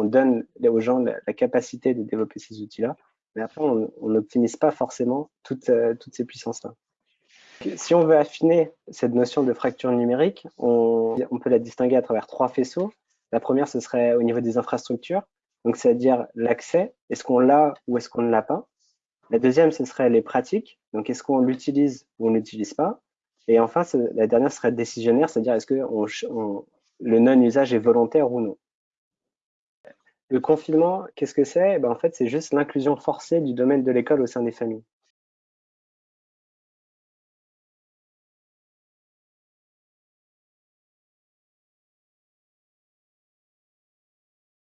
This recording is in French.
on donne aux gens la, capacité de développer ces outils-là, mais après, on n'optimise pas forcément toutes, toutes ces puissances-là. Si on veut affiner cette notion de fracture numérique, on, on, peut la distinguer à travers trois faisceaux. La première, ce serait au niveau des infrastructures, donc c'est-à-dire l'accès, est-ce qu'on l'a ou est-ce qu'on ne l'a pas? La deuxième, ce serait les pratiques, donc est-ce qu'on l'utilise ou on ne l'utilise pas? Et enfin, la dernière serait décisionnaire, c'est-à-dire est-ce que le non-usage est volontaire ou non? Le confinement, qu'est-ce que c'est? Ben, En fait, c'est juste l'inclusion forcée du domaine de l'école au sein des familles.